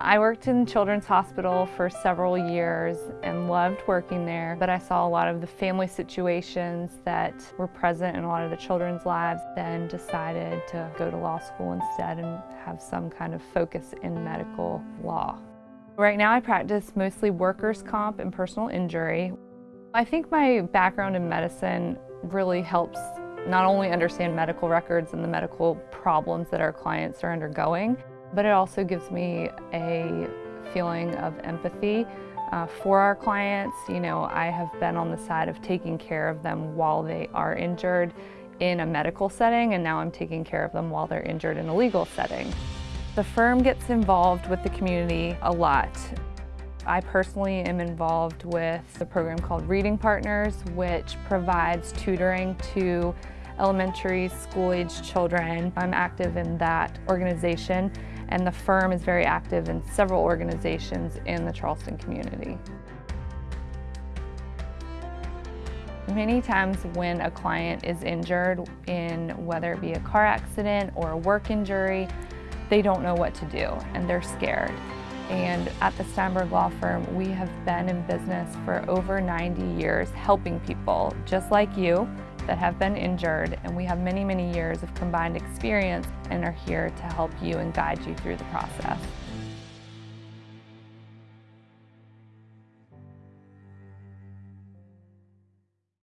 I worked in Children's Hospital for several years and loved working there, but I saw a lot of the family situations that were present in a lot of the children's lives, then decided to go to law school instead and have some kind of focus in medical law. Right now I practice mostly workers' comp and personal injury. I think my background in medicine really helps not only understand medical records and the medical problems that our clients are undergoing, but it also gives me a feeling of empathy uh, for our clients. You know, I have been on the side of taking care of them while they are injured in a medical setting, and now I'm taking care of them while they're injured in a legal setting. The firm gets involved with the community a lot. I personally am involved with a program called Reading Partners, which provides tutoring to elementary school-age children. I'm active in that organization and the firm is very active in several organizations in the Charleston community. Many times when a client is injured in whether it be a car accident or a work injury, they don't know what to do and they're scared. And at the Steinberg Law Firm, we have been in business for over 90 years helping people just like you that have been injured and we have many, many years of combined experience and are here to help you and guide you through the process.